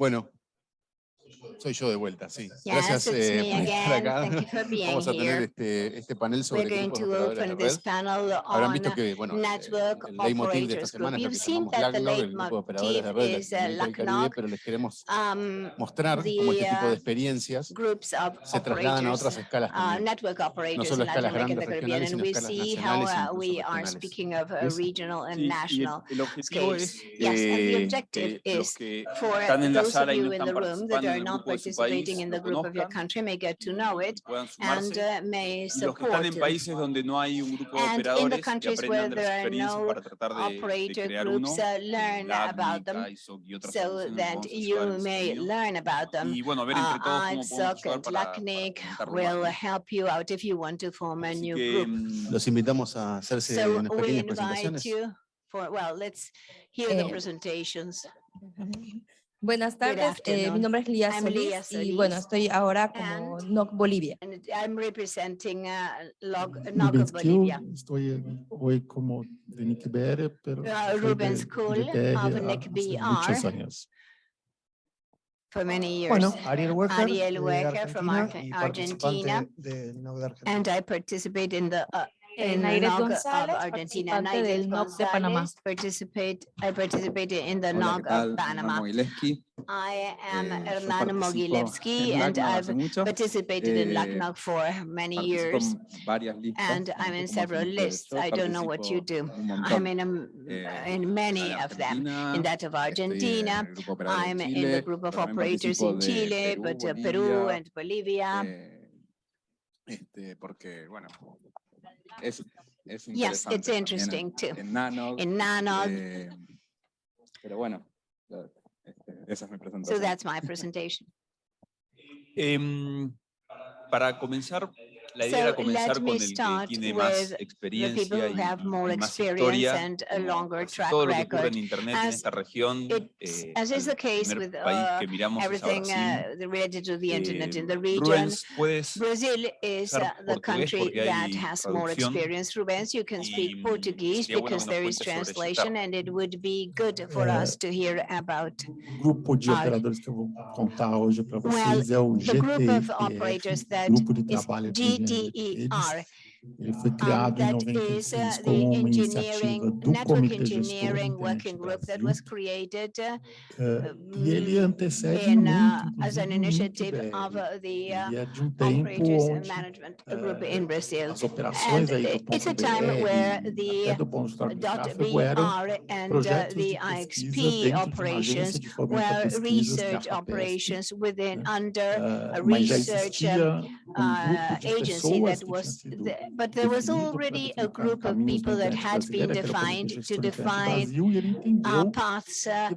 Bueno, soy yo de vuelta, sí. Yes, Gracias eh, por estar again. acá. Thank you for being Vamos a tener este, este panel sobre We're going grupos de red. Habrán visto que, bueno, eh, network el leitmotiv de esta semana es lo que llamamos LACNOG, el grupo de operadores de red Caribe, pero les queremos um, mostrar cómo este tipo de uh, experiencias se trasladan a otras escalas uh, también. operators solo escalas grandes regionales, sino escalas nacionales regional el- objetivo es que los que están en la sala y no están participando not participating in the group of your country may get to know it and uh, may support it. And in the countries where there are no operator groups, uh, learn about them so that you may learn about them. IDSOC and LACNIC will help you out if you want to form a new group. So we invite you. For, well, let's hear the eh, presentations. Buenas tardes, eh, mi nombre es Lía Solís y bueno, estoy ahora como NOC Bolivia. I'm representing uh, Log, Rubens NOG Kiel, Bolivia. estoy hoy como de Nick Bere, pero Uh, Rubens de TR of há- Nick hace BR. muchos años. for many years. Bueno, Ariel Wecker. Ariel de Wecker from Argentina NOC de Argentina. And I participate in the, uh, In of Argentina. I participated in the Hola, of Panama. I am eh, Hernan Mogilevsky and I've participated eh, in LACNOC for many years and I'm in several lists. I don't know what you do. I'm in, a, in many of them. In that of Argentina, I'm in the group of operators in Chile, but uh, Peru and Bolivia. Este, porque, bueno, es, es Yes, it's interesante también interesting too. en, en Nanog, In Nanog, eh, pero bueno, ya, este, esa es mi so presentación. that's my presentation. Em, para comenzar, la idea So era comenzar let con me el que start tiene with más The experiencia people who y, have more y más experience historia. and a como longer track todo lo que ocurre record. en Internet en As esta región, eh, as is el the case primer with, país uh, que miramos es a Everything Brasil. uh, related to the internet in the Eh, region. Rubens, puedes Brazil is uh, the portugués country porque that hay has more experience. Rubens, you can speak Portuguese bueno because there is translation and it would be good for Eh, us to hear about. Grupo de Ah, operadores que eu vou contar hoje para Well, é o The group of operators GTER, that Grupo de Trabalho de D E R. Ele foi criado um, em 96 como uma iniciativa do Comitê Engineering Working Group that was created, uh, um, e ele antecede in, uh, muito, as an initiative of uh, the uh, é de um tempo onde, Management Group in Brazil. As operações time aí do ponto BR, where the do ponto de tráfego eram and uh, the IXP operations were research operations within under a research um, agency that was the, but there was already a group of people that had been defined to define our uh, paths, uh,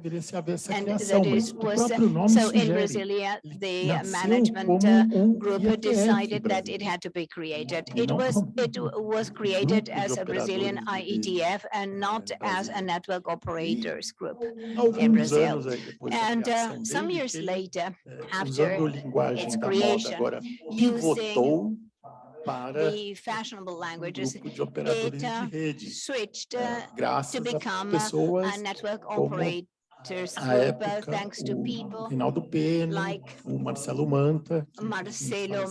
and that was uh, so in Brasilia, the uh, management group decided that it had to be created. It was it was created as a Brazilian IETF and not as a network operators group in Brazil. And some years later, after its creation, using para o grupo de operadores de rede, é, graças a pessoas Uh, época, thanks to people, like Marcelo Manta, Marcelo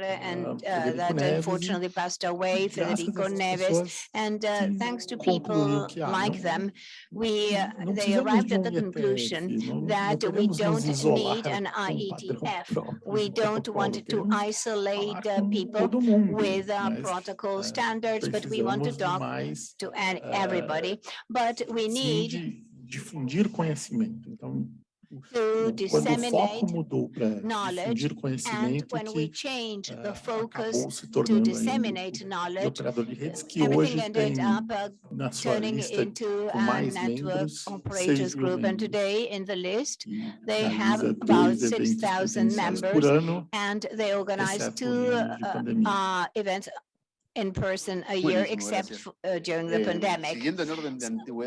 and uh, that Neves, unfortunately passed away, Federico Neves, and uh, thanks to people like them, we uh, they arrived at the conclusion that we don't need an IETF. We don't want to isolate uh, people with uh, protocol standards, but we want to talk to everybody. But we need difundir conhecimento. Então, to disseminate quando o foco mudou para difundir conhecimento, que uh, acabou se tornando aí, o operador de redes que hoje tem uh, na sua lista com mais membros, group. And today in the list, they have about 6,000 members, and they organize two uh, uh, events in person a year, except uh, during the pandemic.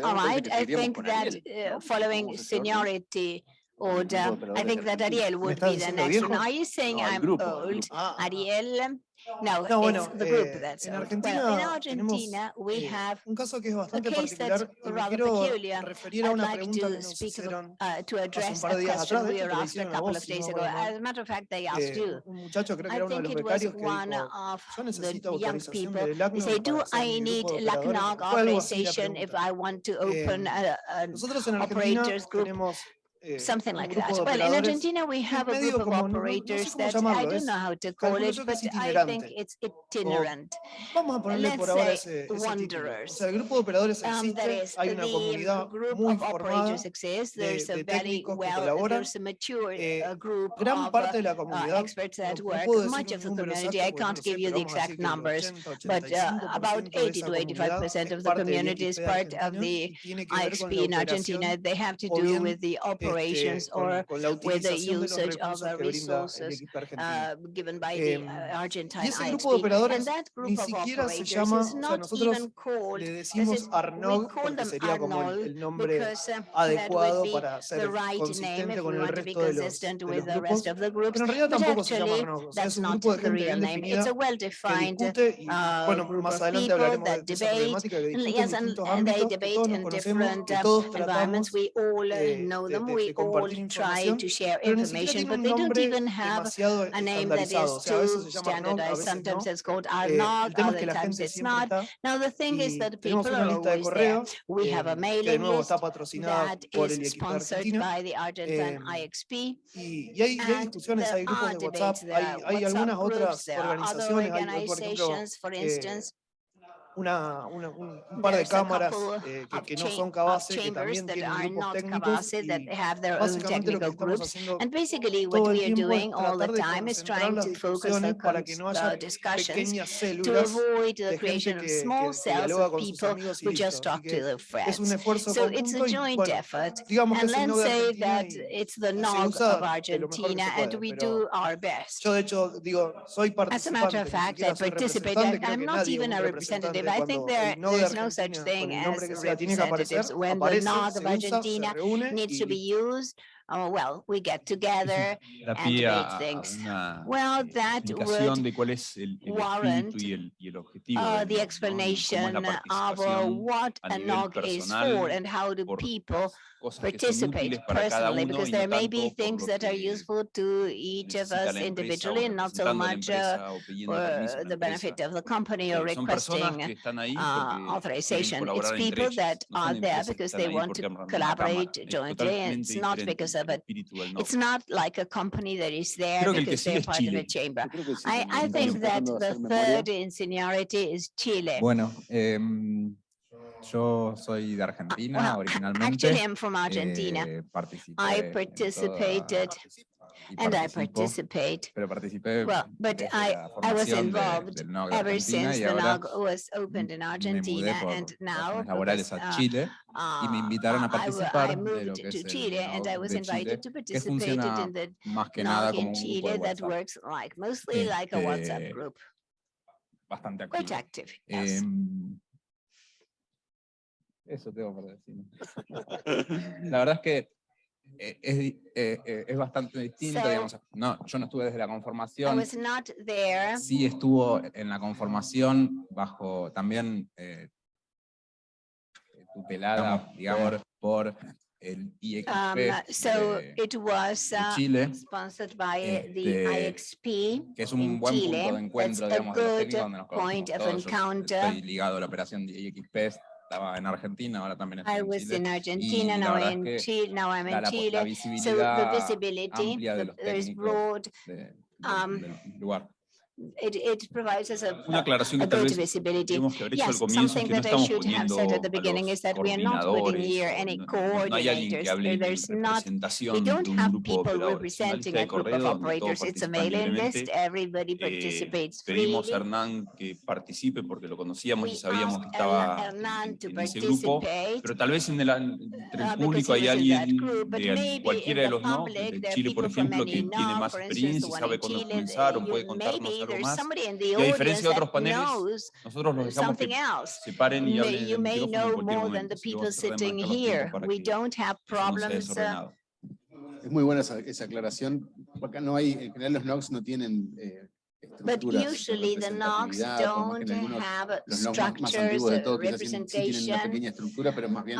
All right, I think that uh, following seniority order, I think that Ariel uh, would uh, be the next one. Are you saying I'm old? Ariel? No, No, it's the group eh, that's. Argentina Well, in Argentina, we eh, have un caso que es a case that's rather peculiar. would like to speak uh, to address a question atrás, we were asked a couple of days ago. As a matter of fact, they asked Eh, you. muchacho I think it was one dijo, of the young people. They say, do I need a de authorization if. I want to open a, an operators group? something like that. Well, in Argentina we have a group of operators no, no sé that I don't know how to call it, but I think it's itinerant. vamos a Let's say wanderers. Um, hay una exists, de, de very well, there's a Mature, eh, group gran parte de la uh, comunidad, no, much of the community. exacto, I can't give you the exact numbers, but uh, about 80 to 85% of the community is part of the IXP in Argentina. They have to do with the operators or with the usage of resources uh, given by the uh, Argentine And that group of operations is not even called, is, we call them Arnold because uh, that would be the right name if we want to be consistent with the rest of the groups. But actually, that's not the real name. It's a well-defined group of people that debate, and, they debate in different environments. We all know them we all try to share information, but they don't even have a name that is too standardized. Sometimes it's called are other times it's not. Now the thing is that people are always there. We have a mailing list that is sponsored by the Argentine IXP. And y hay discusiones, hay grupos de WhatsApp, hay, hay for instance, a una, of par that aren't que, that have their own technical groups, and basically what we are doing all the time is trying to focus our discussions to avoid the creation of small cells of people who just talk to their friends. So it's a joint effort. And let's say that it's the NOG of Argentina and we do our best. As a matter of fact, I participated. I'm not even a representative representative. I think there's no such thing as representatives. When the Nog of Argentina needs to be used, oh, well, we get together and debate things. Well, that would warrant uh, the explanation of what a NOG is for and how do people participate personally because there may be things that are useful to each of us individually and not so much uh, for the benefit of the company or requesting uh, authorization. It's people that are there because they want to collaborate jointly and it's not because of a, it's not like a company that is there because they're part of a chamber. I, I think that the third in seniority is Chile. Bueno, Yo soy de Argentina well, originalmente. Actually, I'm from Argentina. I participated. And I participate. Pero well, but I, I was involved ever since the NOG was opened in Argentina and now I, moved to Chile and I was invited to participate in the in Chile that works like mostly like a WhatsApp group. Quite active, yes. Eso tengo para decir. la verdad es que eh, es, eh, eh, es, bastante distinto, digamos. No, yo no estuve desde la conformación. I was not. Sí estuvo en la conformación bajo también tupelada, digamos, por el IXP um, so it was, uh, Chile, sponsored by the este, IXP que es un buen punto de encuentro, digamos, de los técnicos donde nos conocemos estoy ligado a la operación de IXP estaba en Argentina, ahora también estoy I was Chile. in Argentina, now, in Chile, now I'm in la, Chile. La so the visibility there is broad. De, de, um, lugar. It, provides us a, Una aclaración a, que visibility. tenemos que haber hecho yes, al comienzo que no estamos poniendo a los no, hay alguien que hable de representación de un grupo operadores. A eh, Hernán que participe porque lo conocíamos y sabíamos que estaba pero tal vez en el, público hay alguien cualquiera de los no, Chile por ejemplo, que tiene más experiencia y sabe o puede contarnos algo más. Y a diferencia de otros paneles, nosotros los dejamos que se paren y hablen en el micrófono en cualquier momento. Para es muy buena esa, aclaración. No hay, en general los NOCs no tienen eh, But usually the don't have los más, más antiguos de todo, tienen una pequeña pero más bien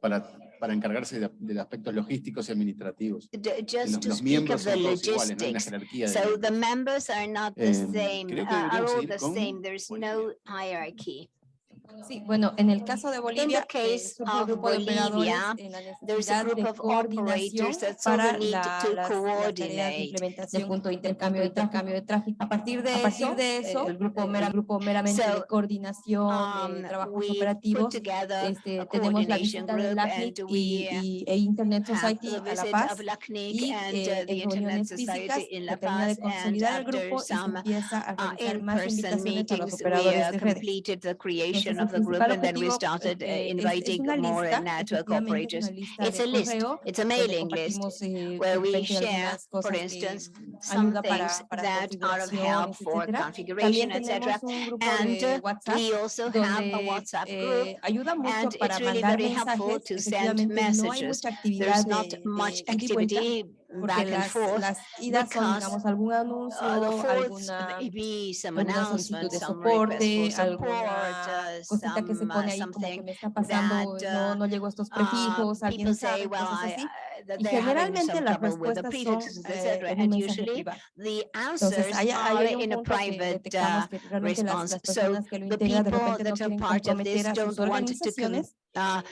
para para encargarse de, de aspectos logísticos y administrativos. Just los, to los miembros son todos iguales, no. So the members are not the eh, same, uh, are all the same. There's no hierarchy. Sí, bueno, en el caso de Bolivia, eh, case of grupo de Bolivia there's a group of operators that para need la, to coordinate implementación de junto intercambio, intercambio de tráfico. A partir de, a partir eso, de eso, el grupo, mera, grupo meramente so, de coordinación eh, um, de trabajos operativos, este, tenemos la visita de LACNIC y, y, e Internet Society a La Paz y eh, en reuniones físicas que termina de consolidar el grupo y se empieza a realizar más invitaciones a los operadores de redes. chairman of the group, and then we started uh, inviting more network operators. It's a list, it's a mailing list where we share, for instance, some things that are of help for configuration, etc. And we also have a WhatsApp group, and it's really very helpful to send messages. There's not much activity porque las, las, idas son, digamos, algún anuncio, alguna solicitud de soporte, alguna que se pone ahí como que me está pasando, no, no a estos prefijos, alguien sabe, cosas así. Y generalmente las respuestas son eh, hay, un punto que detectamos de no a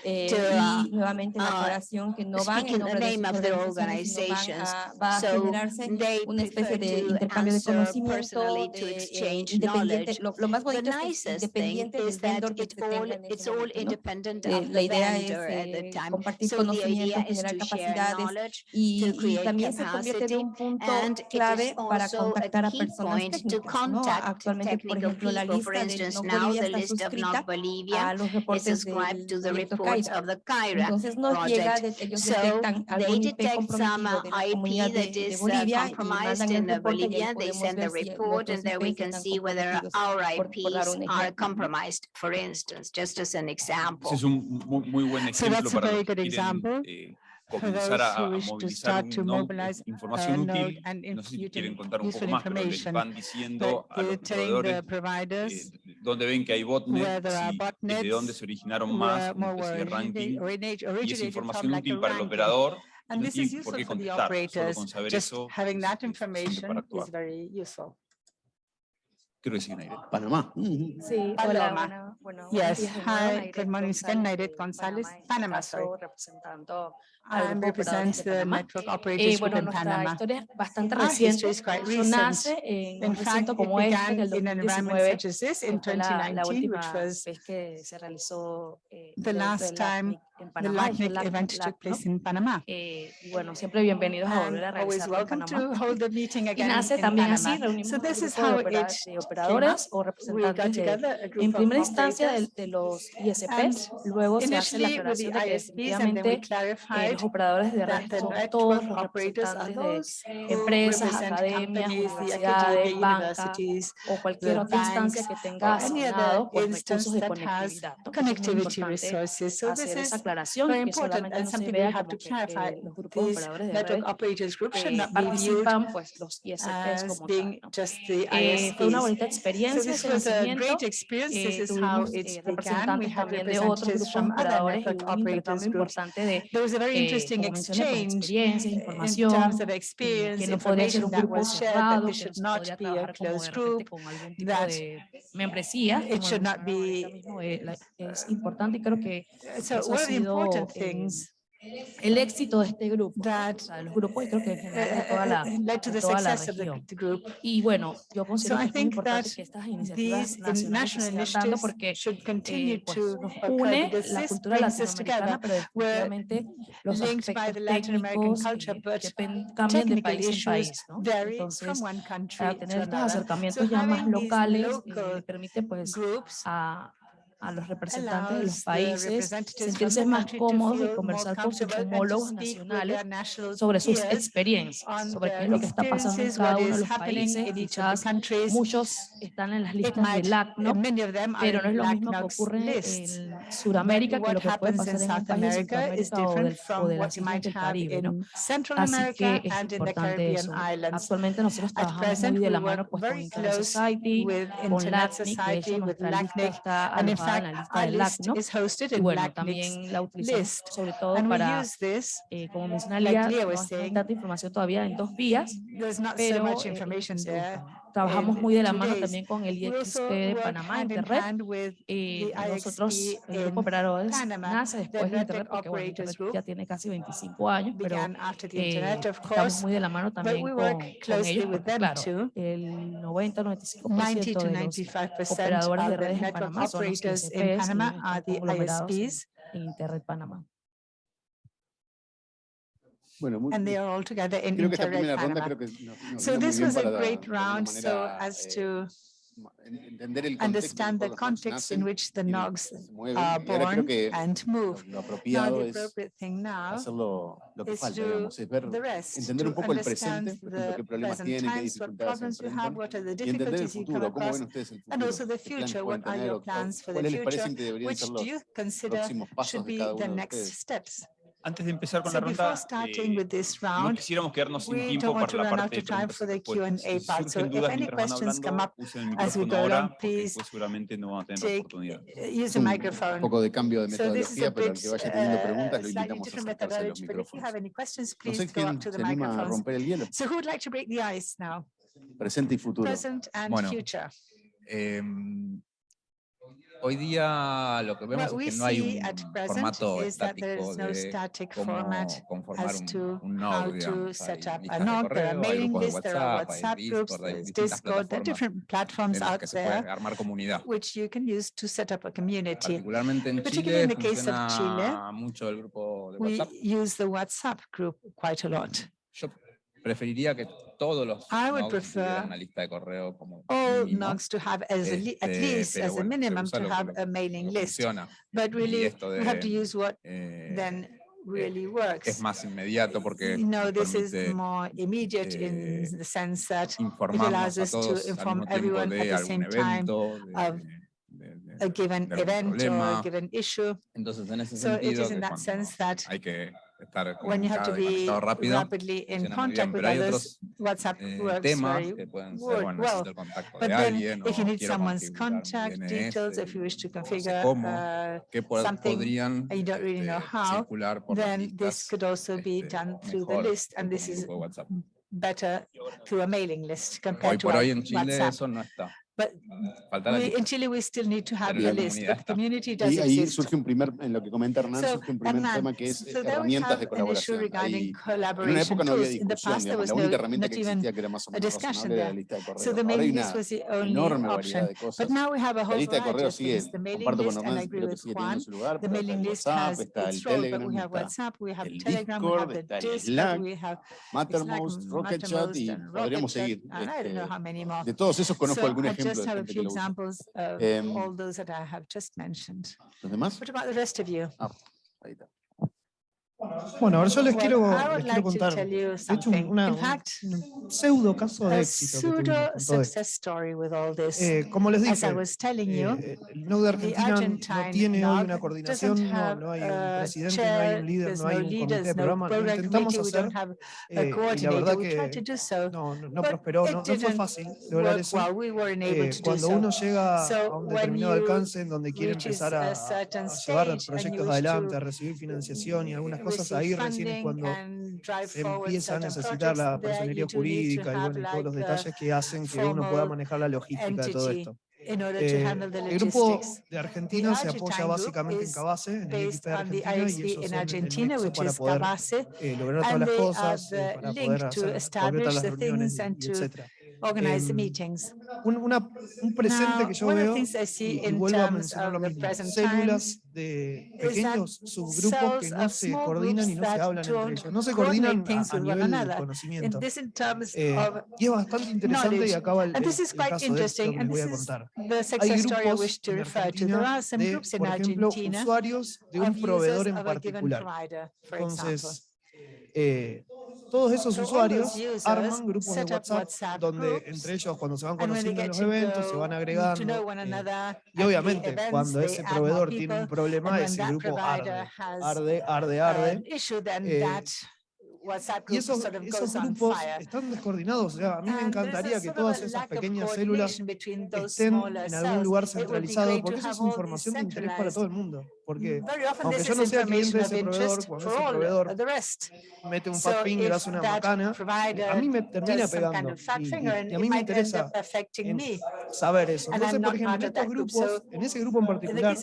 eh, uh, to, nuevamente la que no van en name de sus organizations, van a, so una especie de intercambio de conocimiento, de, eh, eh, exchange knowledge. Lo, más bonito es independiente que it's all independent of la idea es compartir so conocimiento, generar capacidades y, y, también se convierte en un punto clave para contactar a personas técnicas. ¿no? Actualmente, por ejemplo, la lista de Bolivia está suscrita the report of the CAIRA project. So they detect some IP that is uh, compromised in Bolivia. They send the report and there we can see whether our IPs are compromised, for instance, just as an example. So that's a very good example. For those who wish to start to mobilize uh, and no sé si the providers, donde ven que hay botnets de dónde se originaron más, ranking, y es información útil para el operador, And this is useful for the operators. Having that information is very useful. Panamá. Sí, Panamá. Yes, hi, good morning, González, Panamá, sorry um, represents the network eh, operators eh, bueno, within Panama. Ah, quite recent. en este, in fact, it como este, en in an 2019, la, la which was que se eh, the last time the LACNIC event took place in Panamá. Eh, bueno, siempre bienvenidos a volver a welcome. To hold the meeting again también así, so this is how it de operadoras o representantes de, en primera instancia de, los ISPs, luego se hace la aclaración de los operadores de red son todos los representantes de empresas, academias, universidades, bancas o cualquier instancia que tenga conectividad. Connectivity resources. So this is very important and something we have to clarify. Network being just the So this was a great experience. Is how it began. We had representatives from other operators. There was a very interesting exchange in terms of experience, que no information that was shared, that this should not be a closed group, that it should not be... Es importante, creo que so one of the important things el éxito de este grupo, that, creo que la, led to the toda. Of the group. Y bueno, yo considero so que es muy importante que estas iniciativas nacionales se dando porque eh, pues, une la cultura latinoamericana, pero definitivamente los aspectos técnicos eh, que cambian de país en país. ¿no? Entonces, tener acercamientos ya más locales eh, permite pues a los representantes de los the países sentirse más cómodos de conversar con sus homólogos nacionales sobre sus experiencias, sobre qué es lo que está pasando en cada uno de los países. Quizás muchos están en las listas del are pero no es lo mismo que Knox Sudamérica que lo que puede pasar en un país de Sudamérica o de, la del Caribe. ¿no? Así que es importante eso. Actualmente nosotros trabajamos muy de la mano pues, con Internet Society, con LACNIC, de nuestra lista está en la lista también la utilizamos sobre todo para, eh, como mencionaba Lía, no hay tanta información todavía en dos vías, pero Trabajamos muy de la mano también con el IXP de Panamá, Interred. Eh, nosotros, eh, el grupo Operadores nace después de Interred, porque bueno, Internet ya tiene casi 25 años, pero eh, estamos muy de la mano también con, ellos, porque, claro, el 90-95% de los operadores de redes en Panamá son los ISPs, Interred Panamá. Bueno, muy, and they are all together in Interreg Panama. No, no so this was a great round manera, so as to understand the context in which the NOGs uh, are born and move. Now, the appropriate thing now lo, lo is falta, digamos, ver, the rest, entender un poco el presente, lo que problemas tienen, qué dificultades enfrentan, y entender futuro, cómo ven ustedes futuro, and also the future, what are your plans for the future, which do you consider should be the next steps Antes de empezar con so la ronda, eh, round, no quisiéramos quedarnos sin tiempo para la parte de preguntas y respuestas. Si surgen dudas mientras van hablando, usen el micrófono ahora, porque no van a tener oportunidad. Use un, un poco de cambio de metodología, pero que vaya teniendo preguntas lo invitamos a acercarse a se anima a romper el hielo. So who would like to break the ice now? Presente y futuro. Present and bueno, future. Em, hoy día lo que vemos What es que no hay un formato estático no de cómo conformar un, un audio. Set up an org, there are mailing lists, there are WhatsApp groups, there's Discord, there are different platforms out there which you can use to set up a community. Particularly in the case of Chile, we use the WhatsApp group quite a lot. preferiría que todos los I would prefer all mínimo. To have as a at least as a minimum to have a mailing list. But really we have to use what then really works. Es más inmediato porque no, this is more immediate in the sense that it allows us to inform everyone at the same time of a given event or a given issue. So it is in that sense that estar when you have to be rápido, rapidly in contact with others, WhatsApp eh, works very ser, well. But then, alguien, if you need someone's contact details, if you wish to configure cómo, uh, something podrían, and you don't really know how, then this could also be done through the list, and this is better through a mailing list compared hoy to hoy en Chile WhatsApp. Eso no está. But in Chile, we still need to have the list, but the community does y ahí surge un primer, en lo que comenta Hernán, surge un primer tema que es herramientas de colaboración. En una época no había discusión, digamos, herramienta que existía más o menos la lista una enorme option. variedad de cosas. La lista de sigue, comparto con que sigue teniendo su lugar, pero está WhatsApp, Telegram, está el y podríamos seguir. De todos esos conozco just have a few examples of um, all those that I have just mentioned. What about the rest of you? Ah, ahí está. Bueno, ahora yo les quiero, les quiero contar, de hecho, una, un pseudo caso de éxito que eh, Como les dije, eh, el NOU de Argentina no tiene hoy una coordinación, no, no, hay un presidente, no hay un líder, no hay un comité de programa, lo intentamos hacer, eh, y la verdad que no, no, no prosperó, no, no, fue fácil lograr eso. Eh, cuando uno llega a un determinado alcance en donde quiere empezar a, a llevar proyectos adelante, a recibir financiación y algunas cosas, cosas, ahí recién es cuando se empieza a necesitar la personería jurídica y bueno, todos los detalles que hacen que uno pueda manejar la logística de todo esto. Eh, el grupo de Argentina se apoya básicamente en Cabase, en el equipo de Argentina, y ellos son Argentina, el para poder eh, lograr todas las cosas, eh, para poder hacer, las reuniones, y, y etcétera organize the em, meetings. Un, una, un presente Now, que yo veo, y, y vuelvo a mencionar lo mismo, células de pequeños subgrupos que no se coordinan y no se hablan entre ellos, no se coordinan a, a nivel del conocimiento. Eh, y es bastante interesante y acaba el, el, el caso de esto que les voy a contar. Hay grupos en Argentina de, por ejemplo, usuarios de un proveedor en particular. Entonces, eh, todos esos usuarios arman grupos de WhatsApp, donde entre ellos cuando se van conociendo en los eventos se van agregando. Eh, y obviamente cuando ese proveedor tiene un problema, ese grupo arde, arde, arde, arde. Eh, y esos, esos, grupos están descoordinados. O sea, a mí me encantaría que todas esas pequeñas células estén en algún lugar centralizado, porque esa es información de interés para todo el mundo. Porque mm. aunque yo no sea cliente de ese proveedor, cuando ese proveedor mete un fat finger, hace una macana, a mí me termina pegando. Y, a mí me interesa saber eso. Entonces, por ejemplo, en estos grupos, en ese grupo en particular,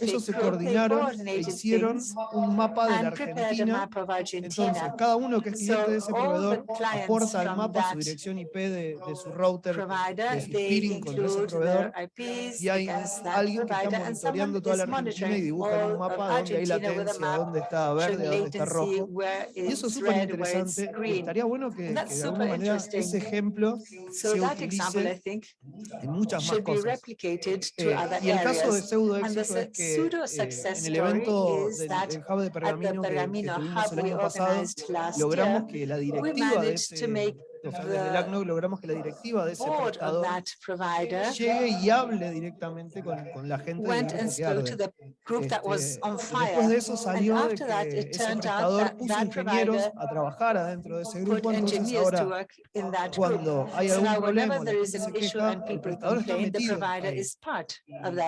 ellos se coordinaron e hicieron un mapa de la Argentina. Entonces, cada uno que es cliente de ese proveedor aporta al mapa su dirección IP de, de su router, de su peering con ese proveedor, y hay alguien que está monitoreando toda la Argentina y dibujan un mapa donde hay latencia, dónde está verde, dónde está rojo. Y eso es súper interesante. Estaría bueno que, que, de alguna manera ese ejemplo se utilice en muchas más cosas. Eh, y el caso de pseudo éxito es que eh, en el evento del, del Hub de Pergamino que, que tuvimos el año pasado, logramos que la directiva de ese o sea, desde el logramos que la directiva de ese prestador llegue y hable directamente con, con la gente went and spoke. Este, después de eso salió de que ese prestador puso ingenieros a trabajar adentro de ese grupo, entonces ahora cuando hay algún problema, la gente se queja, el prestador está metido.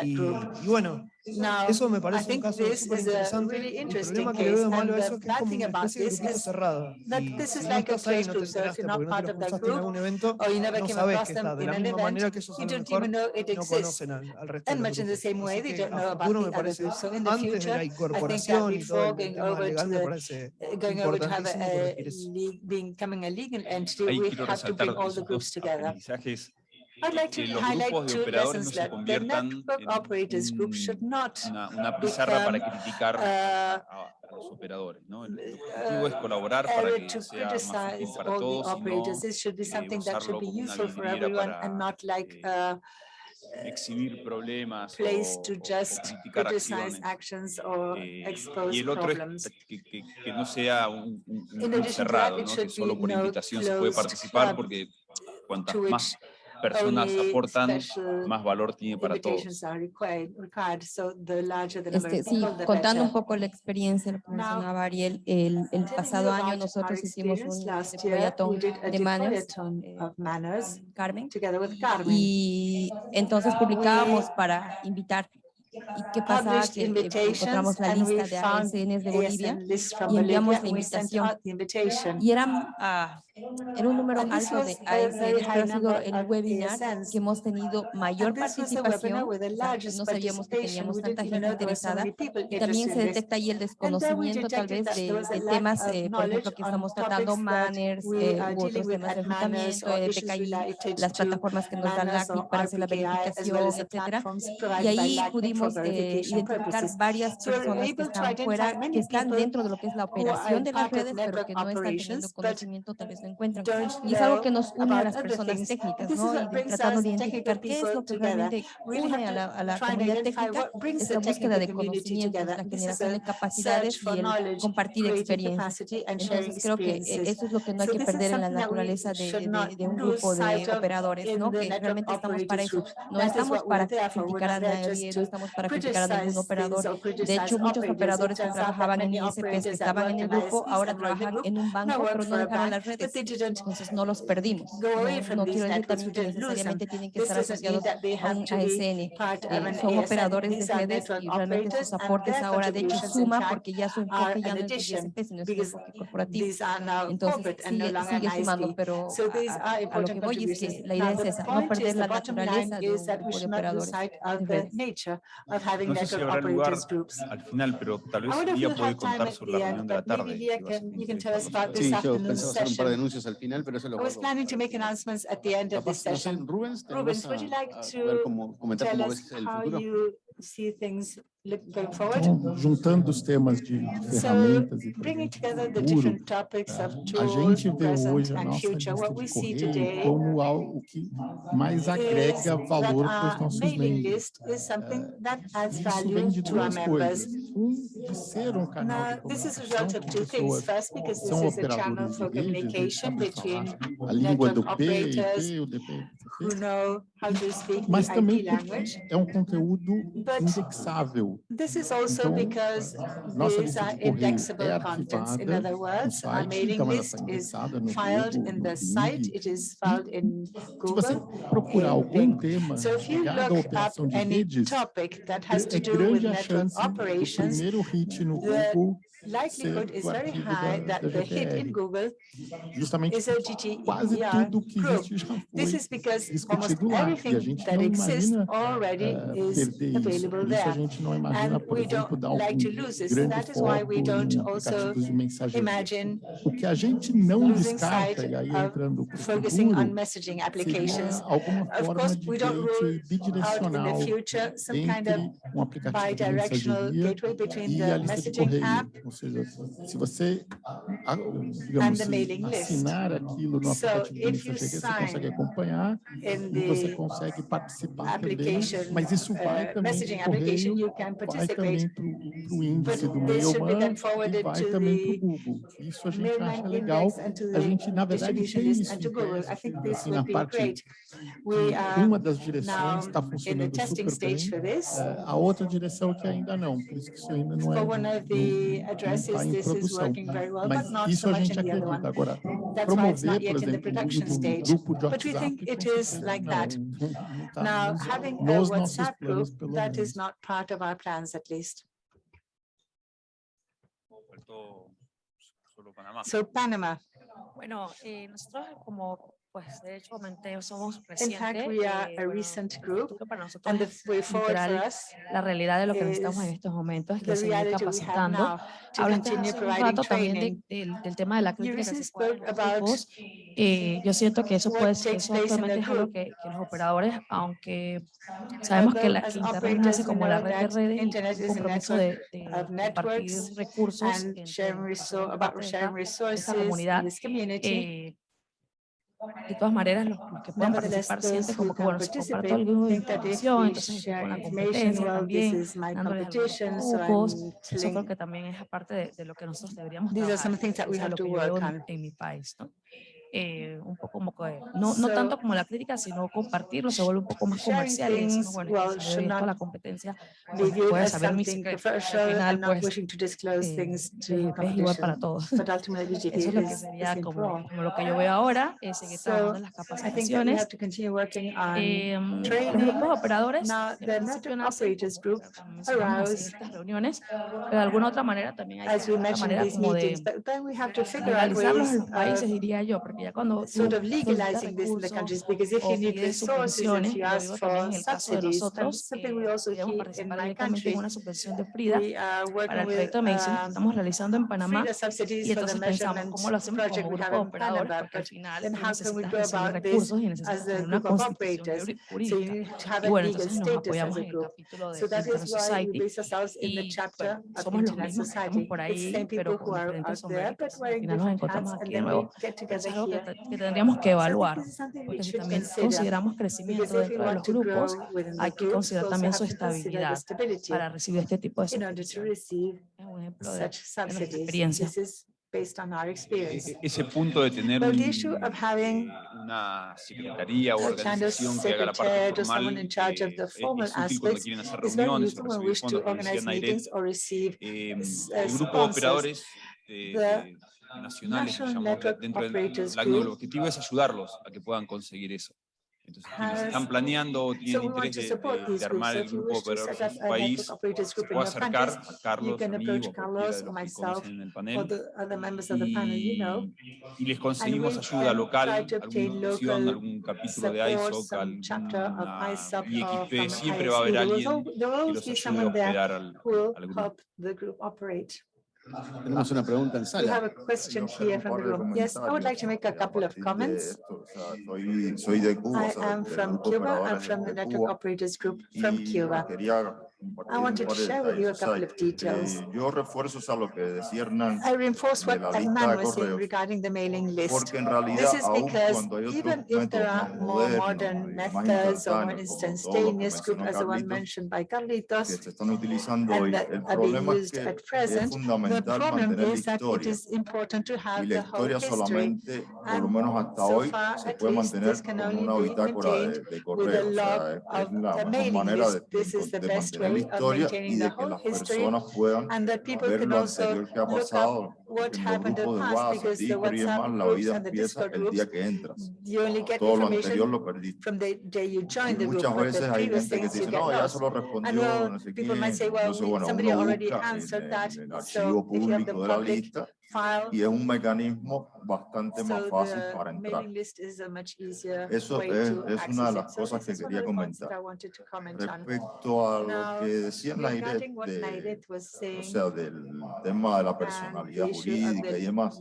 Y, y bueno, Now, eso me parece un caso súper interesante. Really el problema que le veo malo a eso es que es como una especie de grupo cerrado. Y this is like no estás ahí, no te enteraste porque no te lo cruzaste en algún evento, no sabes que está. De la misma manera que esos a mejor no conocen al, al resto de los grupos. Así que a futuro me parece, antes de la incorporación y todo el tema legal, me parece importantísimo corregir eso. Ahí quiero resaltar los aprendizajes I'd like to highlight two lessons learned. The network operators group should not una, una para criticar a, los operadores. El objetivo es colaborar para para todos eh, eh, exhibir problemas o, to just o criticar actions or eh, y el otro es que, no sea un, cerrado, que solo por invitación puede participar porque cuantas más personas aportan, más valor tiene para todos. Este, sí, contando un poco la experiencia, lo que mencionaba Ariel, el, el pasado año nosotros hicimos un proyecto este, de eh, manners, Carmen, y entonces publicábamos para invitar. ¿Y qué pasaba? Que eh, encontramos la lista de ASNs de Bolivia y enviamos la invitación. Y eran uh, ah, en un número alto de ASN, ha sido el webinar que hemos tenido mayor participación, no sabíamos que teníamos tanta gente interesada, y también se detecta ahí el desconocimiento tal vez de, temas, eh, por ejemplo, que estamos tratando manners eh, otros temas de eh, reclutamiento, PKI, las plataformas que nos dan LACNIC para hacer la verificación, etcétera, y ahí pudimos eh, identificar varias personas que están fuera, que están dentro de lo que es la operación de las redes, pero que no están teniendo conocimiento tal vez encuentran. Y es algo que nos une a las personas técnicas, ¿no? Tratando de identificar qué es lo que realmente une a la, a la comunidad técnica, es la búsqueda de conocimientos, la generación de capacidades y el compartir experiencias. Entonces creo que e-, eso es lo que no hay que perder en la naturaleza de, un grupo de operadores, ¿no? Que realmente estamos para eso. No estamos para criticar a nadie, no estamos para criticar a ningún operador. De hecho, muchos operadores que trabajaban en ISPs, que estaban en el grupo, ahora trabajan en un banco, pero no dejaron las redes. Este entonces no los perdimos. No, no quiero decir también que necesariamente tienen que estar asociados a un eh, son operadores de redes y realmente sus aportes ahora de hecho suma porque ya su enfoque ya no es pues, Entonces sigue, sigue sumando, pero a, a, la idea es no perder la naturaleza de, de operadores de la anuncios al final, pero eso lo I was planning to make announcements at the end of this session. Rubens, Rubens, would you like to tell us how you see things going então, forward. Então, juntando os temas de ferramentas so, e bringing together the different topics of tools, a gente vê hoje a nossa lista de correio como algo que mais agrega valor para os nossos membros. Eh, isso vem de duas coisas. Um, de ser um canal de comunicação com pessoas, First, são operadores de redes, a, a língua do P, o DP, mas também é um conteúdo This is also because these are indexable contents. In other words, our mailing list is filed in the site, it is filed in Google. So if you look up any topic that has to do with network operations, the likelihood is very high that the hit in Google is a GTER group. This is because almost everything that exists already is available there. And we don't like to lose this. That is why we don't also imagine losing sight of focusing on messaging applications. Of course, we don't rule out in the future some kind of bi-directional gateway between the messaging app seja, se você digamos, assim, assinar aquilo no aplicativo do você consegue acompanhar e você consegue participar também, mas isso vai também para o correio, vai também para o índice do Mailman e vai também para o Google. Isso a gente acha legal, a gente, na verdade, tem isso assim, na parte, uma das direções está funcionando super bem, eh, a outra direção que ainda não, por isso que isso ainda não é addresses this is working very well, but not so much in the other one. Agora, That's why it's not yet exemplo, in the production stage. But we think it is like that. Now, having a WhatsApp group, that is not part of our plans, at least. So Panama. Bueno, eh, nosotros como pues de hecho somos reciente, In fact, we are a eh, recent group, and the way forward for us la realidad de lo que necesitamos en estos momentos es que se seguir capacitando. Hablaste hace un rato también de, de, del tema de la crítica que se puede grupos. Yo siento que eso puede ser, eso actualmente es algo que, que, los operadores, aunque sabemos que la que Internet nace como la red de redes y el compromiso de, de, compartir recursos en, en, en, en, esa comunidad, eh, de todas maneras, los, que puedan participar como que, bueno, de también, creo que también es aparte de, lo que nosotros deberíamos trabajar, lo que yo en mi país, ¿no? eh, un poco como que, no, no tanto como la crítica, sino compartirlo, se vuelve un poco más comercial y decimos, bueno, well, se la competencia, bueno, puedes saber mi secreto, al final pues eh, es igual para todos. Eso es lo que sería como, como, lo que yo veo ahora, es que estamos en las capacitaciones. Em, los grupos operadores, estas reuniones, pero de alguna otra manera también hay que, de manera como de analizarlos en los países, diría yo, porque ya cuando sort of legalizing this in the countries because if you need resources, if you ask for subsidies, that's something we also hear in my country. Una subvención de Frida para el proyecto de Mason estamos realizando en Panamá y entonces pensamos cómo lo hacemos como grupo operador porque al final necesitas recursos y necesitas una constitución jurídica. Y bueno, entonces nos apoyamos en el capítulo de International Society y somos los mismos que estamos por ahí, pero con diferentes sombreros. Al nos encontramos aquí de nuevo. Entonces, algo que, que tendríamos que evaluar, porque si también consideramos crecimiento dentro de los grupos, hay que considerar también su estabilidad para recibir este tipo de subvenciones. Es un ejemplo de, de experiencia. Based on our experience. E-, e-, ese punto de tener un, una secretaría o organización que haga la parte formal eh, es útil cuando quieren hacer reuniones o recibir fondos, como decía Nairet. Eh, el grupo de operadores eh, nacionales, dentro del la, el objetivo es ayudarlos a que puedan conseguir eso. Entonces, están planeando o tienen so interés de, de, de, armar el grupo operador en su país, se puede a Carlos, a mí, o Carlos o myself, en el panel, y, y, les conseguimos ayuda local, alguna opción, algún capítulo de ISOC, alguna IXP, siempre va a haber alguien que los ayude a operar al. Tenemos una pregunta en sala. We have a question here from the room. Yes, I would like to make a couple of comments. I am from Cuba. I'm from the Network Operators Group from Cuba. I wanted to share with you a couple of details. I reinforce what Hernan was saying regarding the mailing list. This is because even if there are more modern methods or, for instance, Danish group, as the one mentioned by Carlitos, and that are being used at present, the problem is that it is important to have the whole history. And so far, at least, this can only be maintained with a log of the mailing list. This is the best way la historia y de que las personas puedan ver lo anterior que ha pasado en los grupos de WhatsApp, Discord y demás, la vida empieza el día que entras. Todo lo anterior lo perdiste. Y muchas veces hay gente que dice, no, ya se lo respondió, no sé qué, entonces bueno, uno busca el, el archivo público de la lista y es un mecanismo bastante más fácil para entrar. Eso es, es una de las cosas que quería comentar. Respecto a lo que decía Nairet, de, o sea, del tema de la personalidad jurídica y demás,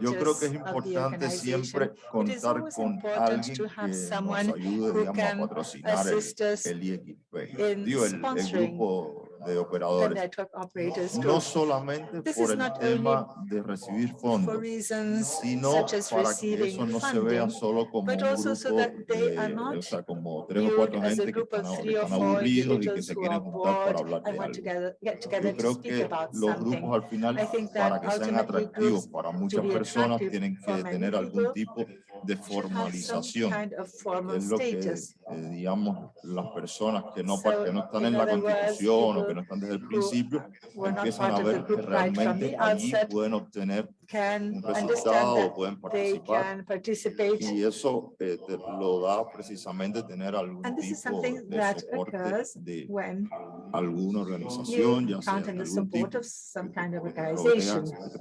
yo creo que es importante siempre contar con alguien que nos ayude, digamos, a patrocinar el, el IXP, digo, el, el grupo de operadores. No solamente por el tema de recibir fondos, sino para que eso no se vea solo como un grupo, de, o sea, como tres o cuatro gente que están, aburridos y que se quieren juntar para hablar de algo. Yo creo que los grupos al final, para que sean atractivos para muchas personas, tienen que tener algún tipo de de formalización. Kind of formal es lo que, eh, digamos, las personas que no, so, que no están en la Constitución o que no están desde el principio empiezan a ver que realmente allí pueden obtener un resultado, pueden participar. Y eso eh, lo da precisamente tener algún tipo de soporte de alguna organización, ya sea algún tipo, kind of organization. Que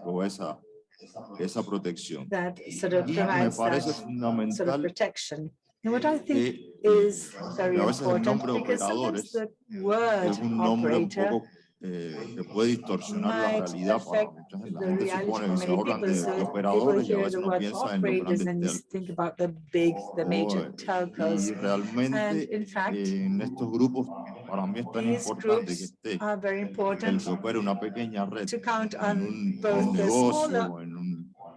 esa protección. That sort of provides me parece fundamental. Sort of protection. And what I think eh, is very important because sometimes the word es un nombre operator un poco eh, que puede distorsionar la realidad para mucha de, operadores y a veces no los realmente oh, eh, fact, en estos grupos para mí es tan importante que esté el que una pequeña red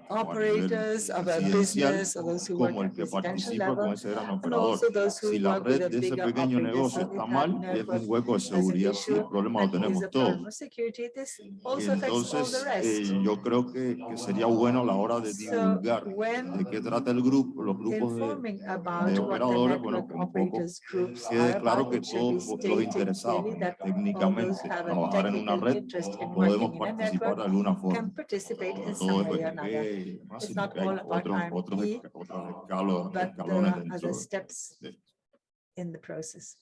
operators of a business, or those who como work que participa level, con ese gran operador. Si la red de ese pequeño negocio está mal, es un hueco de seguridad, si el problema lo tenemos todos. Entonces, eh, yo creo que, sería bueno la hora de divulgar de qué trata el grupo, los grupos de, de operadores, bueno, un poco quede claro que todos los interesados técnicamente trabajar en una red podemos participar de alguna forma. Todo depende it's not all about RMP, but there are other steps in the process.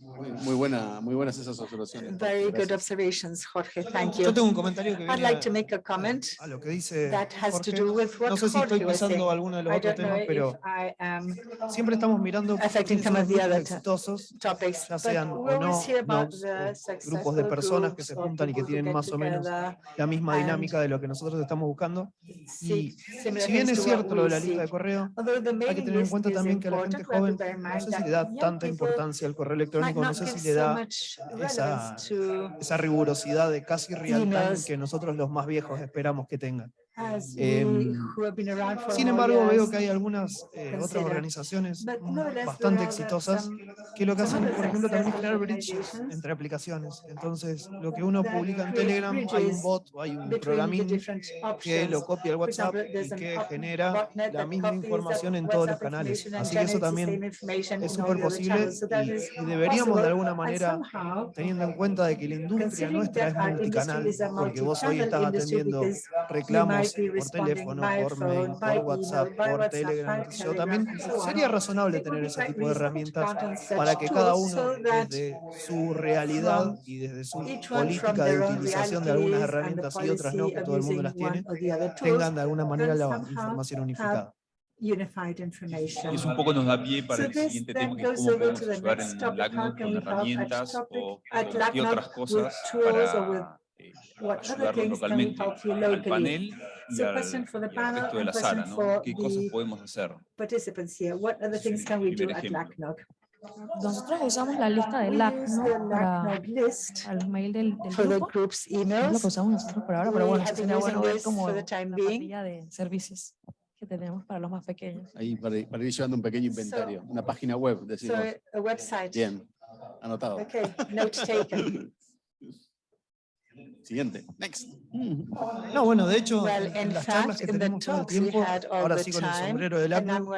Muy, muy, buena, muy buenas esas observaciones. Very good observations, Jorge. Thank you. Yo tengo un comentario que I'd like to make a comment a lo que dice that has Jorge. to do with what No sé si Jorge estoy pasando alguno de los I otros temas, pero siempre estamos mirando los exitosos, topics, ya sean o no, grupos de personas que se juntan y que tienen más o menos la misma dinámica de lo que nosotros estamos buscando. Y si bien es cierto lo de la lista de correo, hay que tener en cuenta también que a la gente joven no sé si le da tanta importancia al correo electrónico no sé si le da esa, esa rigurosidad de casi real que nosotros los más viejos esperamos que tengan. Em, sin embargo, veo que hay algunas eh, otras organizaciones mm, bastante exitosas que lo que hacen, por ejemplo, también es crear bridges entre aplicaciones. Entonces, lo que uno publica en Telegram, hay un bot o hay un programín que lo copia el WhatsApp y que genera la misma información en todos los canales. Así que eso también es súper posible y, deberíamos de alguna manera, teniendo en cuenta de que la industria nuestra es multicanal, porque vos hoy estás atendiendo reclamos por teléfono, por mail, por WhatsApp, por Telegram. Yo también sería razonable tener ese tipo de herramientas para que cada uno desde su realidad y desde su política de utilización de algunas herramientas y otras no, que todo el mundo las tiene, tengan de alguna manera la información unificada. Unified information. Eso un poco nos da pie para so el siguiente tema, que es cómo podemos ayudar en LACNUT con herramientas o, o otras cosas para what other things can we help you locally? So question for the panel and question for the participants here. What other things can we do at LACNOG? Nosotros usamos la lista de LACNOG para, para los mails del, del grupo. Es lo que usamos nosotros por ahora, pero bueno, sería bueno ver como la parrilla de servicios que tenemos para los más pequeños. Ahí, para, para ir llevando un pequeño inventario, una página web, decimos. So, a website. Bien, anotado. Okay, note taken. Siguiente. Next. Mm. No, bueno, de hecho, well, en las charlas que tenemos todo el tiempo, ahora sí con el sombrero del ACNUM,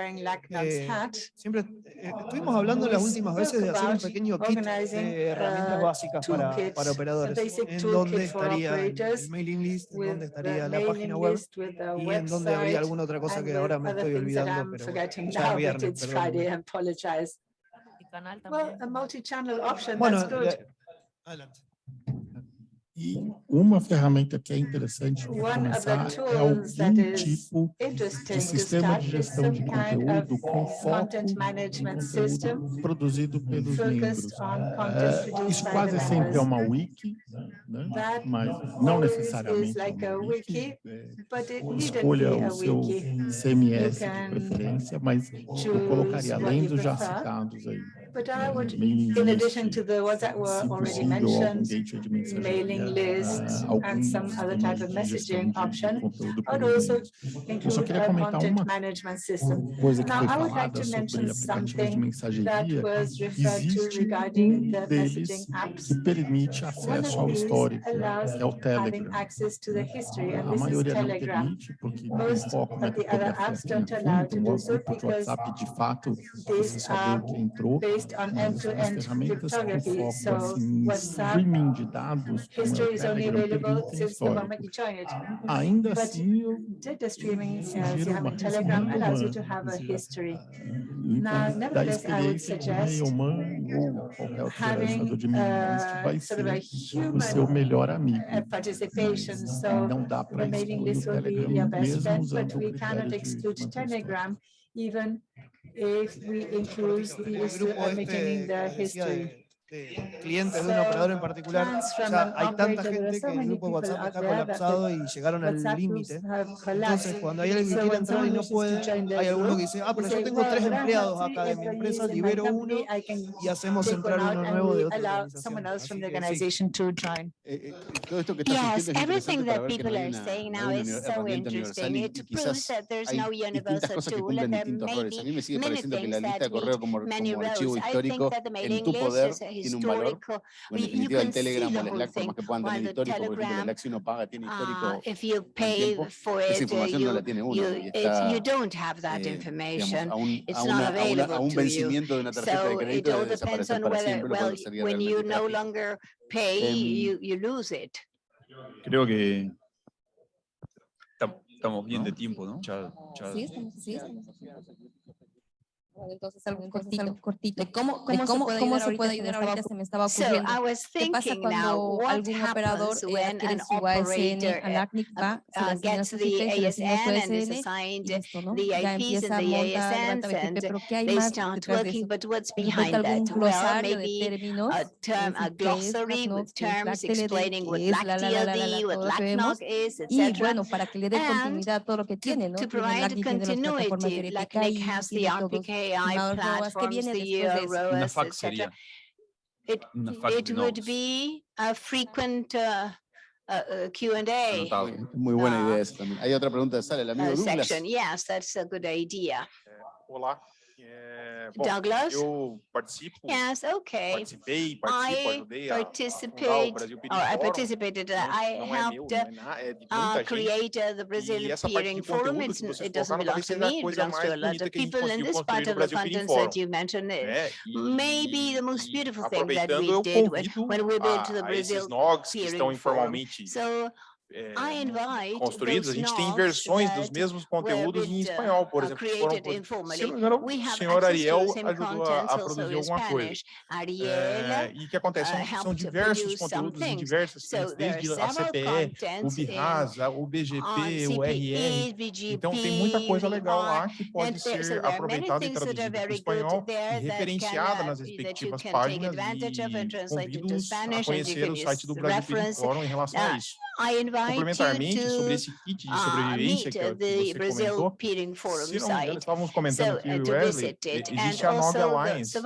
eh, siempre eh, estuvimos hablando las últimas veces de hacer un pequeño kit de herramientas básicas para, para, operadores, en donde estaría el en la página web y en donde habría alguna otra cosa que ahora me estoy olvidando, pero ya es. Well, a multi-channel option, that's good. E uma ferramenta que é interessante para começar é algum tipo de sistema de gestão de conteúdo com foco conteúdo produzido pelos membros. É, isso quase sempre é uma wiki, né? né mas não necessariamente é uma wiki. É, escolha o seu CMS de preferência, mas eu colocaria além dos já citados aí. But I would, in addition to the ones that were already mentioned, mailing lists and some other type of messaging option, I would also include a content management system. Now, I would like to mention something that was referred to regarding the messaging apps. permite acesso ao histórico, é o Telegram. A maioria não permite, porque o foco na criptografia, então o WhatsApp, de fato, você só vê o que entrou, based on end-to-end cryptography. So WhatsApp de dados history is only available since the moment you join it. Ainda but assim, data streaming, as you have in Telegram, allows you to have a history. Now, nevertheless, I would suggest having uh, sort of a human uh, participation. So remaining this will be your best bet, but we cannot exclude Telegram even if we include the issue of maintaining their history. eh, clientes de un operador en particular. O sea, hay tanta gente que el grupo WhatsApp está colapsado y llegaron al límite. Entonces, cuando hay alguien que quiere entrar y no puede, hay alguno que dice, ah, pero yo tengo tres empleados acá de mi empresa, libero uno y hacemos entrar uno nuevo de otra organización. Todo esto que está yes, everything that people are saying now is so interesting. It proves that there's no universal tool and there may be many things that many roles. I think that the mailing list is histórico. Bueno, en definitiva, el Telegram o las formas que puedan tener histórico, porque la LAC si paga tiene histórico información no la tiene uno. Eh, a, un, vencimiento de una tarjeta de crédito desaparece para siempre, lo Creo ¿no? Sí, estamos, sí entonces cortito, cómo, se puede ayudar, ahorita, se me estaba ocurriendo. So, I was ¿Qué pasa cuando algún operador eh, adquiere su ASN ALACNIC va, se le asigna su pero ¿qué hay what LACTLD, what LACNOC is. Y bueno, para que le dé continuidad a todo lo que tiene, ¿no? To provide continuity, has the RPK AI no, platforms, the. It, it would be a frequent uh, uh, uh Q&A. Ah. Uh, section. Yes, that's a good idea. Eh, hola. Douglas? Eu participo. Yes, okay. Participei, participo, I a, a oh, participated. Uh, não, I helped uh, create uh, the Brazilian Peering Forum. It's, it doesn't belong to me, it belongs to a lot of people. in this part of the continent that you mentioned é, e, maybe the most beautiful thing that we did when, we went to the Brazil Peering Forum. So Eh, é, construídos, a gente tem versões dos mesmos conteúdos em espanhol, por exemplo. Foram, se não me engano, o senhor Ariel ajudou a, a produzir alguma coisa. É, e o que acontece? São, são diversos conteúdos em diversas frentes, desde a CPE, o BIRASA, o BGP, o RN. Então, tem muita coisa legal lá que pode ser aproveitada e traduzida para o espanhol e referenciada nas respectivas páginas e convido a conhecer o site do Brasil Fórum em relação a isso complementarmente sobre esse kit de sobrevivência que, é que você comentou, se não me engano, estávamos comentando que o Wesley, existe a Nova Alliance,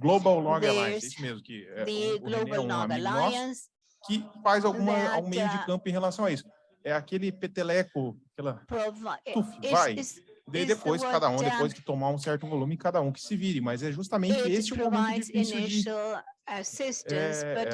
Global Log Alliance, isso mesmo, que é um, um amigo nosso, que faz alguma, algum meio de campo em relação a isso. É aquele peteleco, aquela... Tuf, vai! Daí depois, cada um, depois que tomar um certo volume, cada um que se vire. Mas é justamente esse o momento difícil de assistance, but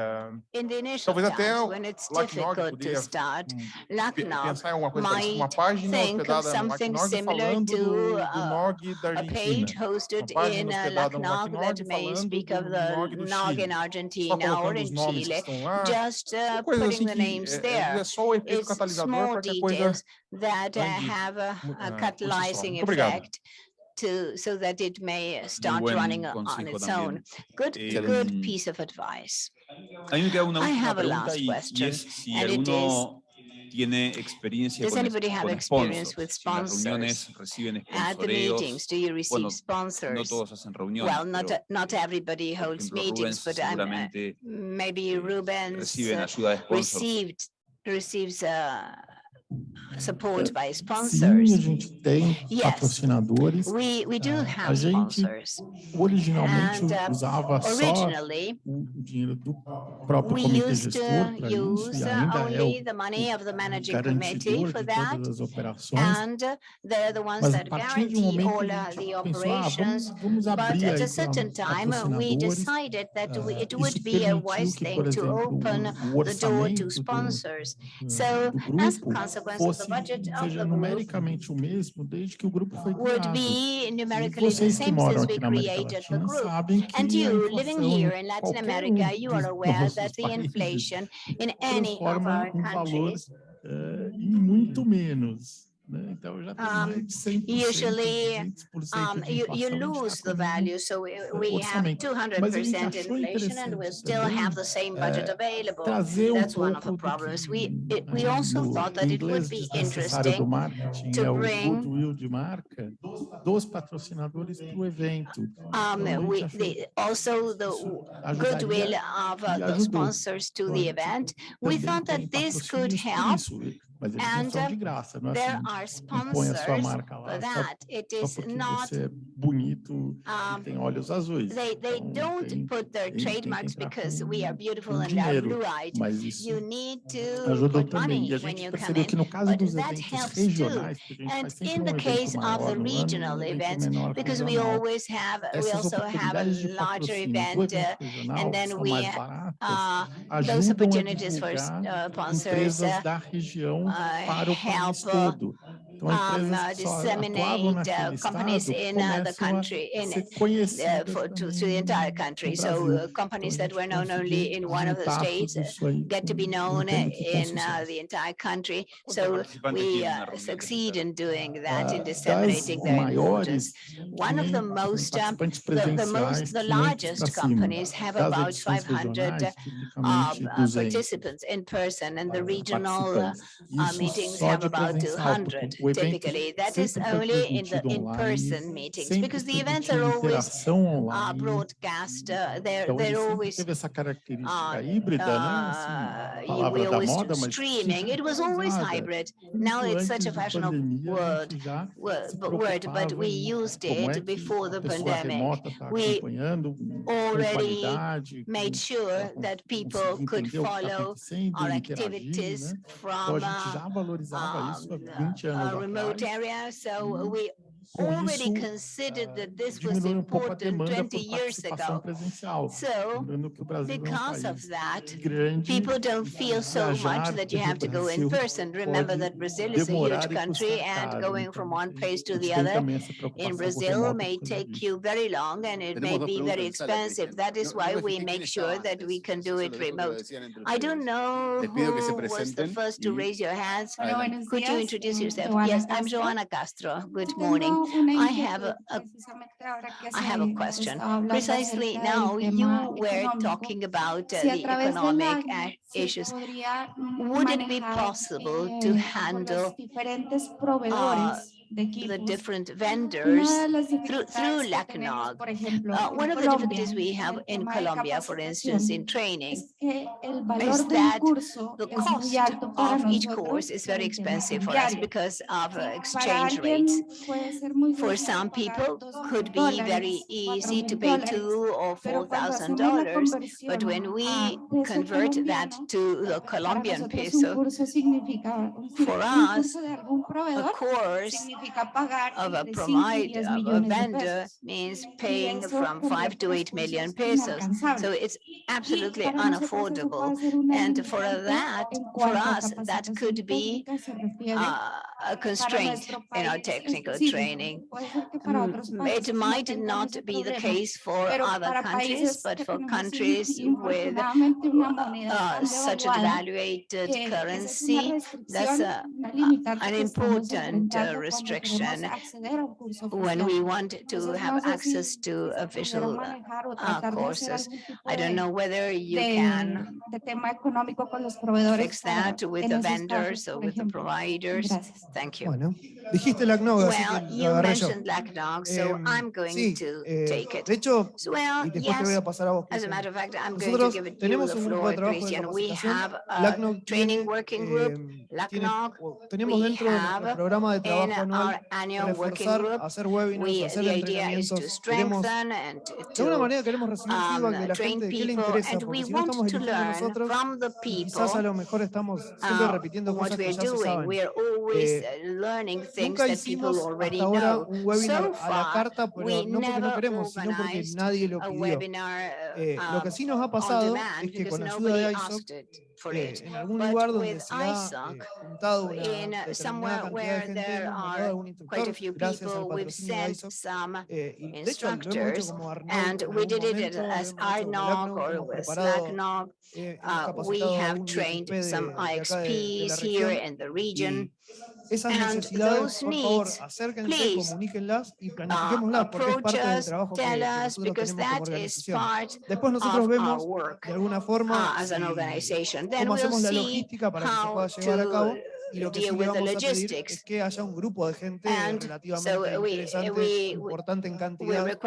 in the initial times, when it's difficult to start, Lucknow might think of something similar to uh, a page hosted in uh, Lucknow that may speak of the NOG in Argentina or in Chile, just uh, putting the names there. It's small details that uh, have a, a catalyzing effect to so that it may uh, start running uh, on its también. own. Good, eh, good mm. piece of advice. Una I have a last y, question, y es si and it is tiene experiencia Does con, anybody have con experience? With sponsors? Si At the meetings, do you receive bueno, sponsors? no todos hacen reuniones. Well, not, pero, uh, not everybody holds ejemplo, meetings, Rubens, but um, uh, maybe Rubens ayuda de received receives a support by sponsors. Sim, a gente tem yes, patrocinadores. We, we do ah, have a gente originalmente and, uh, usava só o dinheiro do próprio comitê gestor para isso e ainda é o, o garantidor de todas as operações. And the ones Mas a partir de um momento a gente pensou, ah, vamos, vamos abrir aí para patrocinadores, uh, isso permitiu que, por exemplo, o orçamento do, ah, do, do, do grupo fosse seja numericamente o mesmo desde que o grupo foi criado. E vocês que moram aqui na América Latina sabem que And you, living here in é, em eh, muito menos. Um, usually um, you, you lose the value. So we, we have 200% inflation and we still have the same budget available. That's one of the problems. We, it, we also thought that it would be interesting to bring um, we, the, also the goodwill of uh, the sponsors to the event. We thought that this could help mas eles and, não são de graça, não é assim, põe a sua marca lá só, só porque not, você é bonito um, e tem olhos azuis. They, they então, don't tem, put their trademarks because we are beautiful and dinheiro, blue-eyed. Mas isso you need to ajudou também. E a gente percebeu que no caso dos eventos regionais, que a gente faz sempre temos um evento maior e depois temos oportunidades para os always da região para o estudo. Então, um, uh, disseminate uh, companies in uh, the country, in uh, for, to, to, the entire country. So uh, companies that were known only in one of the states get to be known in the entire country. So we succeed in doing that, in disseminating their importance. One of the most, uh, the, the, most, the largest companies have about 500 um, uh, participants in person, and the regional meetings have about 200 typically. That is only in the in-person meetings, because the events are always uh, broadcast. Uh, they're, they're always uh, uh streaming. It was always hybrid. Now it's such a fashionable word, word, but we used it before the pandemic. We already made sure that people could follow our activities from uh, um, uh, remote area, so mm-hmm. we already considered that this was important 20 years ago. So, because of that, people don't feel so much that you have to go in person. Remember that Brazil is a huge country and going from one place to the other in Brazil may take you very long and it may be very expensive. That is why we make sure that we can do it remote. I don't know who was the first to raise your hands. Could you introduce yourself? Yes, I'm Joana Castro. Good morning. I have a, a I have a question. Precisely now, you were talking about uh, the economic uh, issues. Would it be possible to handle uh, different vendors through, through LACNOG. Uh, one of the difficulties we have in Colombia, for instance, in training, is that the cost of each course is very expensive for us because of uh, exchange rates. For some people, could be very easy to pay two or four thousand dollars, but when we convert that to the Colombian peso, for us, a course of a provider, of a vendor means paying from five to eight million pesos. So it's absolutely unaffordable. And for that, for us, that could be uh, a constraint in our technical training. Mm, It might not be the case for other countries, but for countries with uh, such a devaluated currency, that's a- an important uh, restriction when we want to have access to official uh, courses. I don't know whether you can fix that with the vendors or with the providers. Thank you. Bueno, dijiste la Well, you lo agarré yo. mentioned LACNOG, so I'm going to eh, take it. De hecho, Well, y después te voy yes, a pasar a vos. as a matter of fact, I'm going to give it you tenemos the un grupo floor, de trabajo de Christian. We have a training working group, em, tiene- LACNOG. tenemos we dentro de have programa de in trabajo anual our annual working reforzar, group. hacer webinars, We, hacer the idea is to strengthen and de alguna to manera queremos recibir um, feedback de la gente le people, interesa, and porque we si no want estamos to eligiendo learn nosotros, from the y quizás a people lo mejor estamos siempre repitiendo what cosas que we're ya se doing. saben. We are always Eh, learning things Nunca that people hicimos already hasta ahora know. un webinar So a la far, carta, pero we no porque no never queremos, sino porque nadie lo a pidió. webinar Eh, lo que um, sí nos ha on pasado demand es que because con ayuda nobody de ISOC, asked it for it. En algún but lugar donde se ISOC, una in somewhere where gente, there are quite a few people, we've sent ISOC, some eh, instructors, and we did it as INOC or with SLACNOC. Uh, we have trained some IXPs here in the region. Y, esas necesidades, por favor, acérquense, comuníquenlas y planifiquémoslas porque es parte del trabajo que, nosotros tenemos como organización. Después nosotros vemos de alguna forma. Then cómo hacemos la logística para que se pueda llevar a cabo y lo que sí a pedir es que haya un grupo de gente And so we, we we, importante en cantidad,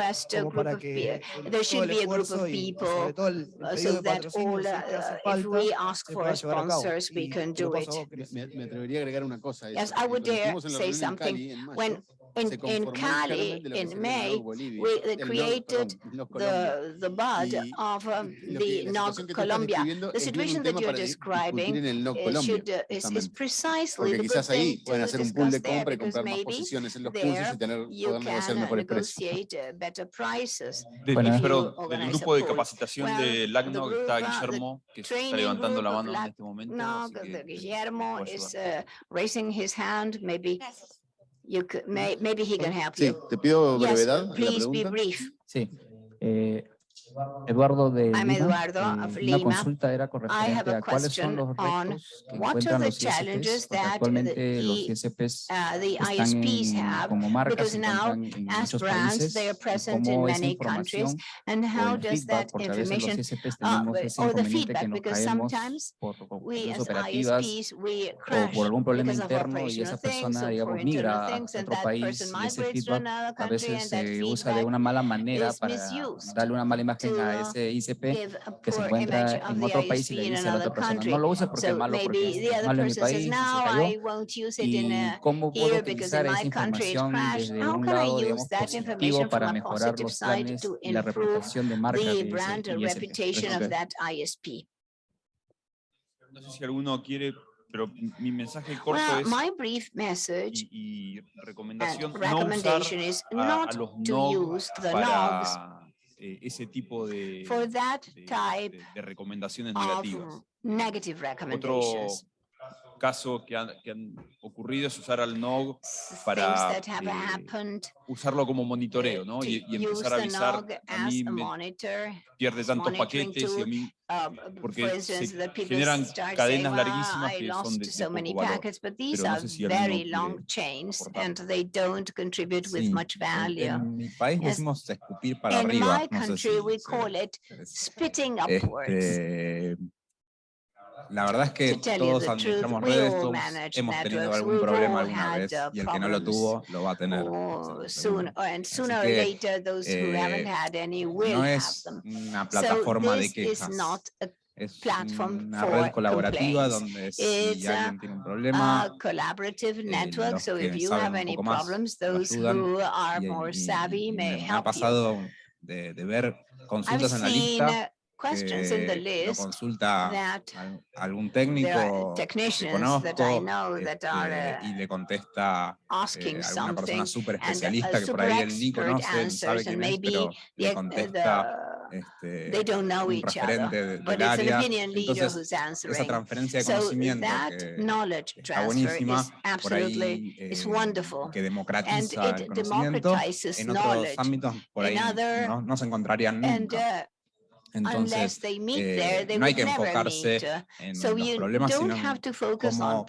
como para que el, todo el esfuerzo y sobre todo el pedido de patrocinio que hace falta se we llevar a cabo. Y. Yes, I would dare say something. When in, in Cali, in May, we uh, created perdón, NOG Colombia. the, the bud Y of um, the la NOG situación que tú estás Colombia. The situation that you're describing should, uh, is, is precisely Porque the good quizás ahí thing pueden to hacer un pool de discuss there, compra y because maybe posiciones en los cursos there y tener, you can negotiate uh, better prices. Bueno, del grupo de capacitación Well, de group, está uh, Guillermo, que está levantando la mano en este momento. No, Guillermo is uh, raising his hand, maybe you could, may, maybe he can help Sí, you. te pido Yes, brevedad en la please be pregunta. brief. Sí. Eh, Eduardo de I'm Lima. Eduardo Eh, of una Lima. consulta era con I have referente a cuáles son question los on retos que what are encuentran the los challenges ISPs, porque actualmente the los ISPs uh, the están en- have, como marcas because se now encuentran en as muchos brands, países they are y present in cómo esa many countries, información and o how el does feedback, that porque a veces los information, ISPs uh, tenemos ese or the inconveniente que feedback, nos because caemos sometimes por we cuestiones as operativas ISPs, we o crash por algún problema interno y esa persona, or digamos, migra a things, and otro that país y ese feedback a veces se usa de una mala manera para misused darle una mala imagen to, a ese ICP que se encuentra en the otro país y le dice a la otra persona, no lo uses porque es malo, porque maybe es the other malo en mi person says, país y se no, cayó. I won't use it in y cómo puedo utilizar in esa my country it información crashed. desde How un can I lado, use digamos, that positivo information para mejorar los planes y la reputación de marca de ese ISP? No sé si alguno quiere, pero mi mensaje corto Well, es my brief message y, y recomendación no usar recommendation is a, not a los to NOG use the NOGs para eh, ese tipo de, recomendaciones negativas. negative Otro recommendations. caso que han, que han ocurrido es usar al NOG para eh, usarlo como monitoreo, ¿no? Y, y empezar a avisar, a mí me pierde tantos paquetes y a tool, mí Uh, porque se generan cadenas "Well, larguísimas que son de, de so many poco valor. packets, but these pero no are sé si alguno very quiere long chains aportar. and they don't contribute with Sí, much en- mi país decimos escupir para arriba. no sé si este, la verdad es que todos administramos redes, todos hemos tenido algún problema alguna vez y el que no lo tuvo lo va a tener. Que, eh, no es una plataforma de quejas. es una red colaborativa donde si alguien tiene un problema, collaborative eh, network, eh, so if you have any problems, those who are more savvy may. Ha pasado de ver consultas en la lista que eh, lo consulta algún técnico que conozco este, y le contesta eh, persona súper especialista que por ahí conoce, sabe quién es, pero contesta este, they don't know each other, but it's an opinion leader who's answering. So that knowledge transfer is absolutely ahí, eh, que democratiza and. En otros ámbitos por ahí no, se encontrarían nunca. Uh, entonces, eh, no hay que enfocarse en so los problemas, sino en cómo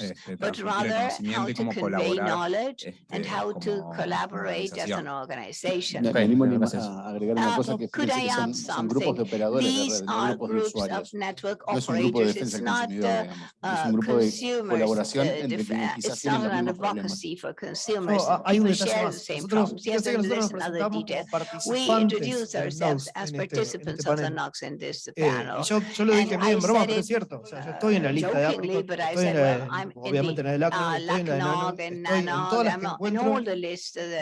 este, transmitir el conocimiento y cómo colaborar este, como organización. Me animo a agregar una cosa que, que son, son, grupos de operadores de red, grupos de usuarios. No es un grupo de defensa del consumidor, digamos. es un grupo de colaboración entre quienes quizás tienen los mismos problemas. Hay participants of the Knox in this panel. Eh, yo, yo, lo dije medio en broma, pero es cierto. O sea, yo estoy en la lista de África, estoy en la, obviamente en la del Acro, estoy en la de Knox, estoy en todas las que encuentro,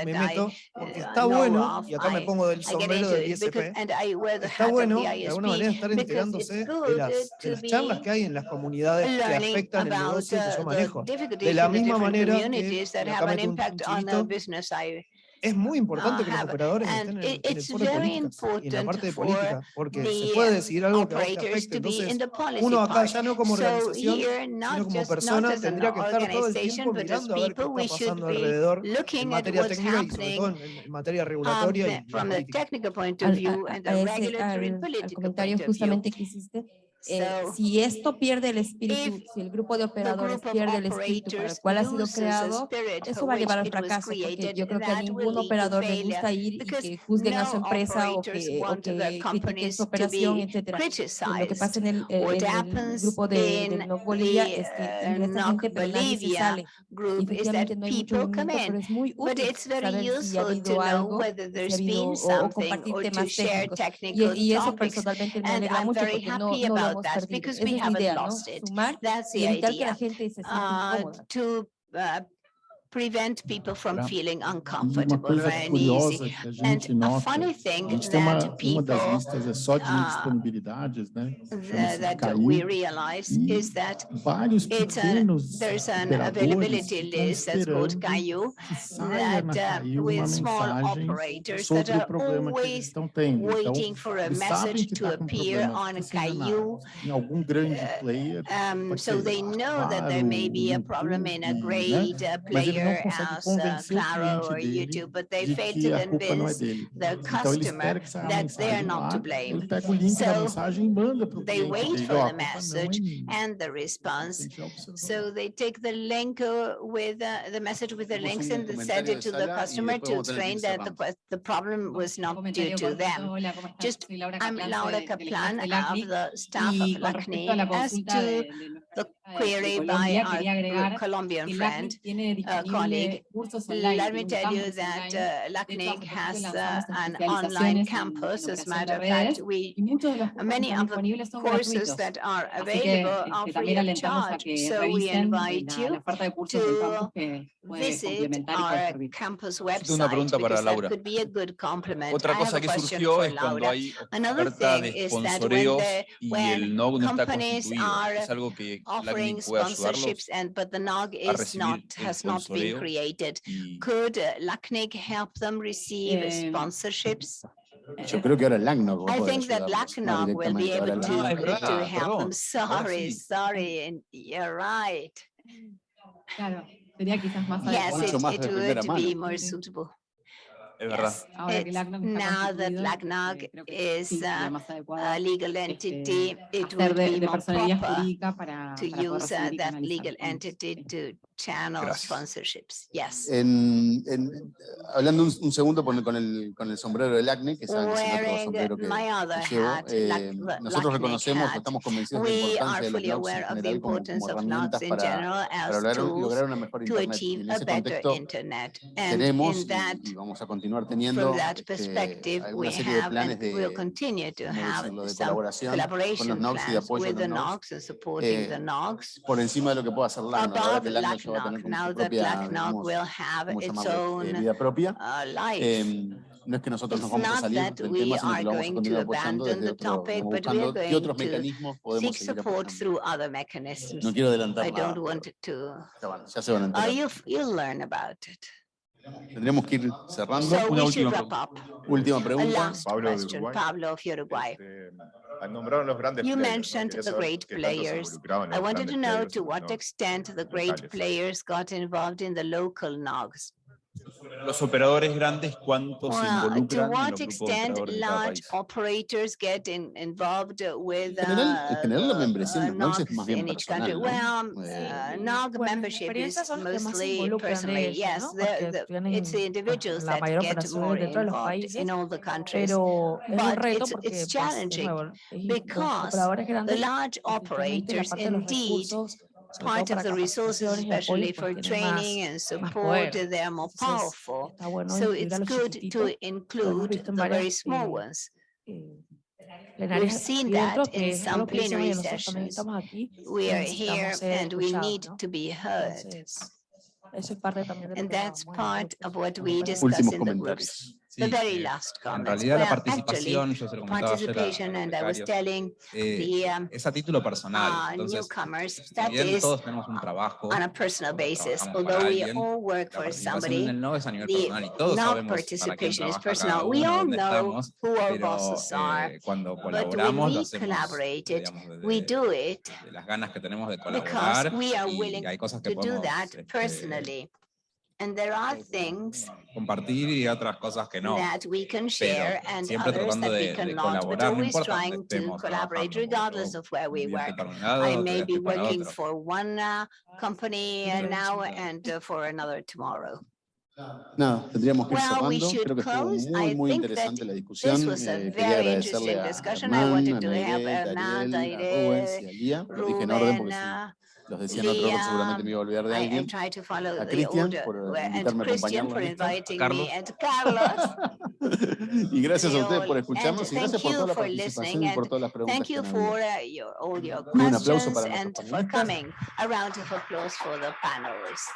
me meto, porque está bueno, y acá me pongo del sombrero del ISP, está bueno de alguna manera estar enterándose de las, de las charlas que hay en las comunidades que afectan el negocio que yo manejo. De la misma manera que acá meto un chivito, es muy importante que los operadores estén en, el foro política y en la parte de política, porque se puede decidir algo que uno acá ya no como organización, sino como persona, tendría que estar todo el tiempo mirando a ver qué está pasando alrededor en materia técnica y sobre todo en, materia regulatoria comentario justamente eh, so, si esto pierde el espíritu, si el grupo de operadores pierde el espíritu para el cual ha sido creado, eso va a llevar al fracaso, porque yo creo que a ningún operador le gusta ir y que juzguen no a su empresa o que, o que critiquen su operación, etc. Lo que pasa en el, eh, en el grupo de, de no Bolivia es que ingresa gente, pero nadie se sale. Y efectivamente no hay mucho movimiento, pero es muy útil saber si ha habido algo, si ha habido, o, o compartir temas técnicos. Y, y eso personalmente me alegra mucho porque no, no that's because we haven't lost it. That's the idea. uh, to uh, prevent people from feeling uncomfortable, or uneasy. And a funny thing that people uh, that, we realize is that it's a, there's an availability list that's called CAIU that uh, with small operators that are always waiting for a message to appear on CAIU. Uh, um, so they know that there may be a problem in a great uh, player não consegue convencer Claro o cliente dele de que a culpa não é dele. Então ele espera que essa so, da wait for the message and the response. So they take the link uh, with uh, the message with the links and send it to the customer to explain that the, problem was not due to them. Just, I'm Laura Caplan of the staff of LACNI as to a query by our Colombian friend, uh, colleague. Let me tell you that uh, LACNIC has uh, an online campus. As a matter of fact, we many of the courses that are available are free of charge. So we invite you to visit our campus website because that could be a good complement. I have a question es cuando hay oferta de sponsoreo y offering sponsorships, and but the NOG is not has not been created. Could uh, LACNIC help them receive eh, sponsorships? Eh, Yo creo que ahora I think that LACNOG will be able to, to help. I'm sorry, sorry, and you're right. Claro, sería quizás más yes, it, it would be more suitable yes. verdad. Now that LACNAG is a, uh, a uh, legal entity, it would be more proper to use uh, that legal entity to channel Gracias. sponsorships. Yes. En, en- hablando un, un segundo con, con el, con el sombrero del acné, que saben que es el otro sombrero que, my other que llevo, hat, eh, nosotros reconocemos, hat, estamos convencidos de la importancia de los aware en of the general como, importance como of herramientas para, general para as lograr, lograr una mejor to internet. Y achieve en a ese better contexto internet. And tenemos in y- that y, vamos a continuar teniendo that este, alguna serie de planes de, will continue to ¿cómo have decirlo? de colaboración con los collaboration NOx y de apoyo with los supporting eh, por encima de lo que pueda hacer LACNOC. Now the Black Knock will have its own. Uh, life. No es que nosotros it's nos vamos a salir del tema, sino que lo vamos a continuar abordando desde otro, topic, buscando qué otros mecanismos podemos seguir No nada. To... Ya, van, se van a. Oh, uh, you learn about it. Tendríamos que ir cerrando. So Una última wrap pregunta. Última pregunta. Pablo de Uruguay. Pablo of Uruguay. Este, nombraron los grandes You mentioned the great players. I wanted to know to what extent the great players got involved in the local NOGs. Los operadores grandes, ¿cuántos se Well, to involucran en los extent large operators get in, involved with En general, en uh, general la the, membresía en uh, los es más bien in each country? personal, ¿no? Well, Eh, uh, NOG Bueno, membership is mostly personally, ellos, yes, ¿no? the, the, it's the individuals that get more involved países, in all the countries. pero es un But it's, porque it's pues, challenging because operadores the large operators indeed part of the resources, especially for training and support, they are more powerful. So it's good to include the very small ones. We've seen that in some plenary sessions. We are here and we need to be heard. And that's part of what we discuss in the groups comentarios. The very eh, last en realidad la participación, yo se lo comentaba ayer a, a participation, and I was telling eh, the um, es a título personal. uh, Entonces, newcomers, si that bien todos tenemos un trabajo, on a personal basis. Although we alguien, all work for participación en somebody, el NOV es a nivel the personal y todos not sabemos para quién participation is trabaja personal. We all know estamos, who our bosses are. eh, cuando But when we hacemos collaborated, digamos, we do it de las ganas que tenemos de because we are y willing hay cosas que to do that este, personally. And there are things compartir y otras cosas que no. that we can share pero and siempre others tratando that we de, de cannot, but colaborar, no always importa trying to estemos collaborate regardless of where we un día estoy work. lado, I may be working otro. for one uh, company uh, now and uh, for another tomorrow. Nada, tendríamos que ir Well, we cerrando. should Creo que estuvo close. muy, I muy think that interesante la This discusión. was a Eh, quería very agradecerle interesting a discussion. I Hernán, wanted a to have Nairé, a Hernán, Ariel, a Rubens y Aire, a Lía. Lo dije en orden porque si Ruben, los decía en otro orden seguramente me iba a olvidar de alguien. try to follow A the Cristian order, por uh, invitarme a inviting Carlos. Y gracias a ustedes por escucharnos y thank gracias por you toda la for participación listening y por todas las preguntas Thank you for uh, your, all your Un aplauso questions para and for coming. A round of applause for the panelists.